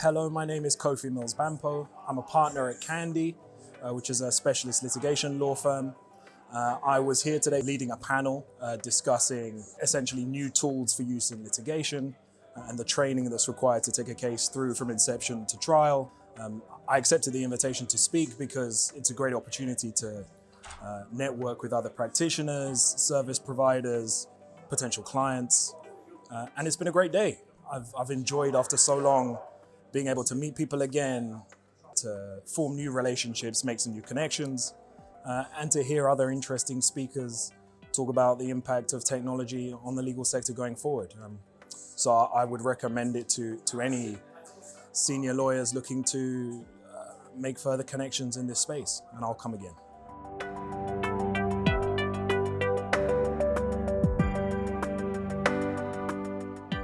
Hello, my name is Kofi Mills Bampo. I'm a partner at Candey, uh, which is a specialist litigation law firm. Uh, I was here today leading a panel uh, discussing essentially new tools for use in litigation uh, and the training that's required to take a case through from inception to trial. Um, I accepted the invitation to speak because it's a great opportunity to uh, network with other practitioners, service providers, potential clients, uh, and it's been a great day. I've, I've enjoyed after so long being able to meet people again, to form new relationships, make some new connections, uh, and to hear other interesting speakers talk about the impact of technology on the legal sector going forward. Um, so I would recommend it to, to any senior lawyers looking to uh, make further connections in this space, and I'll come again.